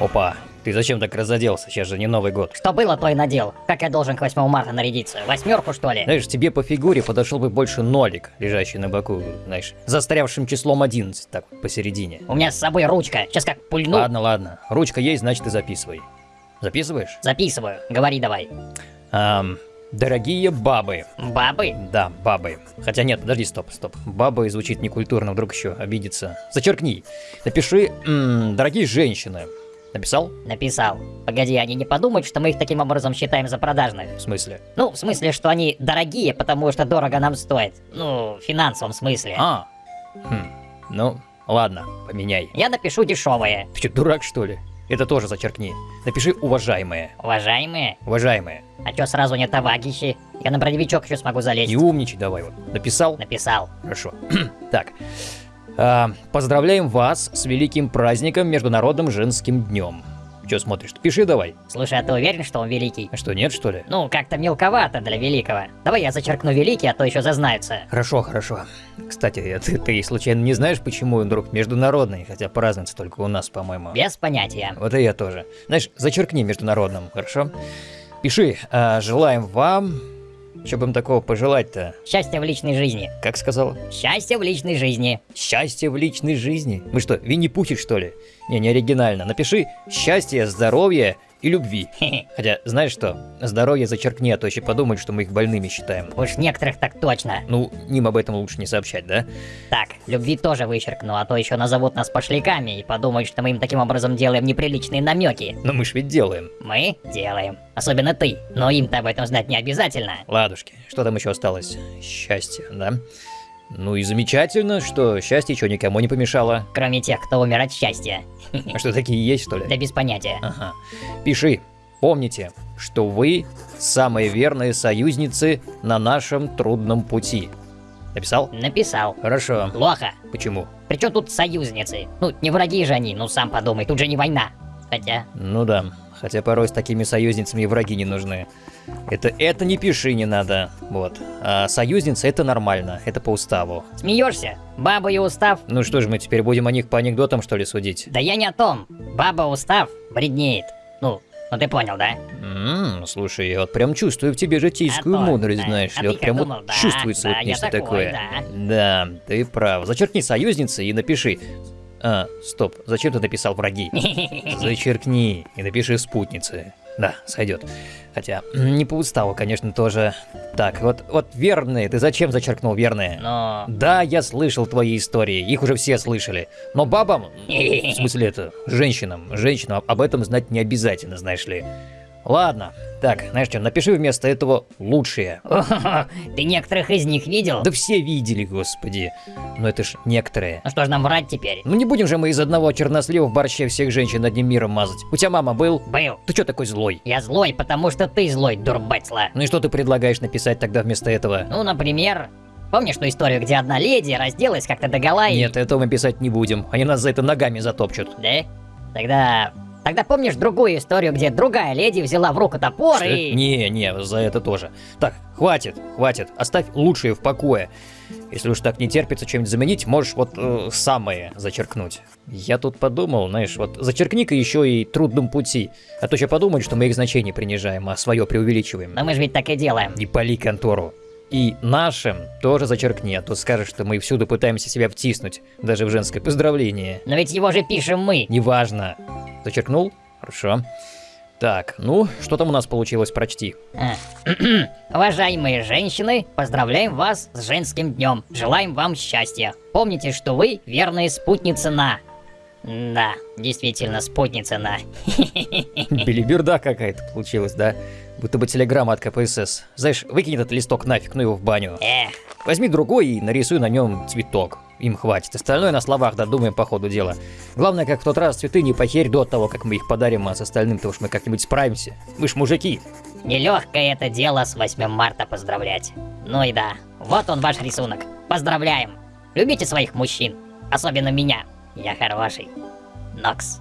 Опа, ты зачем так разоделся? Сейчас же не Новый год. Что было, то и надел. Как я должен к 8 марта нарядиться? Восьмерку, что ли? Знаешь, тебе по фигуре подошел бы больше нолик, лежащий на боку, знаешь, застрявшим числом 11, так вот, посередине. У меня с собой ручка. Сейчас как пульну. Ладно, ладно. Ручка есть, значит, ты записывай. Записываешь? Записываю. Говори давай. Ам, дорогие бабы. Бабы? Да, бабы. Хотя нет, подожди, стоп, стоп. Бабы звучит некультурно, вдруг еще обидится. Зачеркни. Напиши, м, дорогие женщины. Написал? Написал. Погоди, они не подумают, что мы их таким образом считаем за продажных? В смысле? Ну, в смысле, что они дорогие, потому что дорого нам стоит. Ну, в финансовом смысле. А. Хм. Ну, ладно, поменяй. Я напишу дешевые. Ты что, дурак, что ли? Это тоже зачеркни. Напиши уважаемые. Уважаемые? Уважаемые. А чё сразу не товарищи? Я на броневичок еще смогу залезть. Не умничай давай вот. Написал? Написал. Хорошо. так. А, поздравляем вас с великим праздником Международным женским днем. Че смотришь? Пиши давай. Слушай, а ты уверен, что он великий? А что, нет, что ли? Ну, как-то мелковато для великого. Давай я зачеркну великий, а то еще зазнаются. Хорошо, хорошо. Кстати, ты, ты случайно не знаешь, почему он вдруг международный, хотя празднуется только у нас, по-моему? Без понятия. Вот и я тоже. Знаешь, зачеркни международным, хорошо? Пиши, а, желаем вам... Что бы им такого пожелать-то? Счастья в личной жизни. Как сказала? Счастье в личной жизни. Счастье в личной жизни? Мы что, Винни-Пухи, что ли? Не, не оригинально. Напиши счастье, здоровье и любви. Хотя, знаешь что, здоровье зачеркни, а то еще подумают, что мы их больными считаем. Уж некоторых так точно. Ну, им об этом лучше не сообщать, да? Так, любви тоже вычеркну, а то еще назовут нас пошляками и подумают, что мы им таким образом делаем неприличные намеки. Но мы ж ведь делаем. Мы делаем. Особенно ты. Но им-то об этом знать не обязательно. Ладушки, что там еще осталось? Счастье, да? Ну и замечательно, что счастье что никому не помешало. Кроме тех, кто умер от счастья. А что, такие есть, что ли? Да без понятия. Ага. Пиши. Помните, что вы самые верные союзницы на нашем трудном пути. Написал? Написал. Хорошо. Плохо. Почему? Причем тут союзницы? Ну, не враги же они, ну сам подумай, тут же не война. Хотя... Ну да, хотя порой с такими союзницами и враги не нужны. Это, это не пиши, не надо. Вот. А союзница это нормально, это по уставу. Смеешься? Баба и устав? Ну что же, мы теперь будем о них по анекдотам, что ли, судить? Да я не о том. Баба устав бреднеет. Ну, ну ты понял, да? Ммм, слушай, я вот прям чувствую в тебе житейскую А мудрость, да. знаешь А ли, вот прям думал, вот да, чувствуется да, вот нечто такой, такое. да. Да, ты прав. Зачеркни союзницы и напиши. А, стоп, зачем ты написал враги? Зачеркни и напиши спутницы. Да, сойдет. Хотя, не по уставу, конечно, тоже. Так, вот, вот верные, ты зачем зачеркнул верные? Но... Да, я слышал твои истории, их уже все слышали. Но бабам, в смысле это, женщинам, женщинам об этом знать не обязательно, знаешь ли. Ладно, так, знаешь что, напиши вместо этого лучшие. Ты некоторых из них видел? Да все видели, господи. Но это ж некоторые. Ну что ж нам врать теперь? Ну не будем же мы из одного чернослива в борще всех женщин одним миром мазать. У тебя мама был? Был. Ты что такой злой? Я злой, потому что ты злой, дурбецла. Ну и что ты предлагаешь написать тогда вместо этого? Ну, например... Помнишь ту историю, где одна леди разделась как-то догола и... Нет, этого мы писать не будем. Они нас за это ногами затопчут. Да? Тогда... Тогда помнишь другую историю, где другая леди взяла в руку топор Что? и... Не, не, за это тоже. Так, хватит, хватит. Оставь лучшее в покое. Если уж так не терпится чем-нибудь заменить, можешь вот э, самое зачеркнуть. Я тут подумал, знаешь, вот зачеркни-ка еще и трудном пути. А то еще подумают, что мы их значение принижаем, а свое преувеличиваем. Но мы же ведь так и делаем. Не пали контору. И нашим тоже зачеркни, а то скажешь, что мы всюду пытаемся себя втиснуть, даже в женское поздравление. Но ведь его же пишем мы. Неважно. Зачеркнул? Хорошо. Так, ну, что там у нас получилось, прочти. Уважаемые женщины, поздравляем вас с женским днем. Желаем вам счастья. Помните, что вы верные спутницы на... Да, действительно, спутница на... Белиберда какая-то получилась, да? Будто бы телеграмма от КПСС. Знаешь, выкинь этот листок нафиг, ну его в баню. Эх, Возьми другой и нарисуй на нем цветок. Им хватит. Остальное на словах додумаем по ходу дела. Главное, как в тот раз цветы не похерь до того, как мы их подарим, а с остальным-то уж мы как-нибудь справимся. Вы ж мужики. нелегкое это дело с 8 марта поздравлять. Ну и да, вот он ваш рисунок. Поздравляем. Любите своих мужчин. Особенно меня. Yajarovashi. Nox.